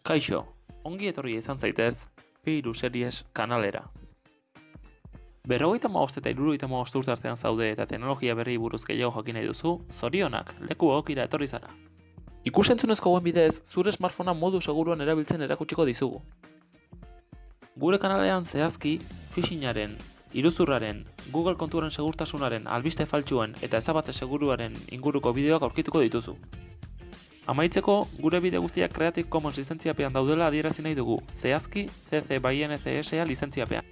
Kaixo, ongi etorri izan zaitez, P3 Series kanalera. Berrogeita maost eta irurogeita urte artean zaude eta teknologia berri buruz gehiago jakin nahi duzu, zorionak, leku egokira etorri zara. Ikusentzunezko guen bidez, zure smartphonea modu seguruan erabiltzen erakutsiko dizugu. Gure kanalean zehazki, phishingaren, iruzurraren, Google kontuaren segurtasunaren, albiste faltsuen eta ezabate seguruaren inguruko bideoak aurkituko dituzu. Amaitzeko, gure bide guztiak Creative Commons lizentziapean daudela adierazi nahi dugu, zehazki CC by NCSA lizentziapean.